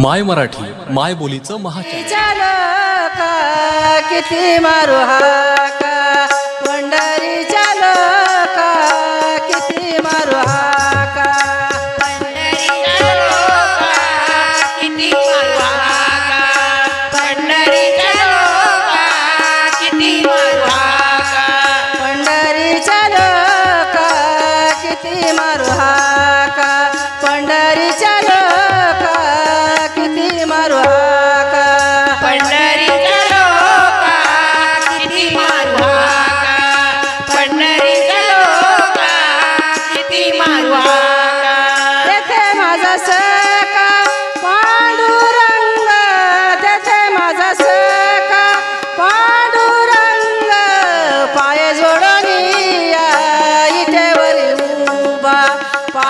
माय मराठी माय बोलीचं महा किती मारुहा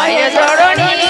নয় ধরণী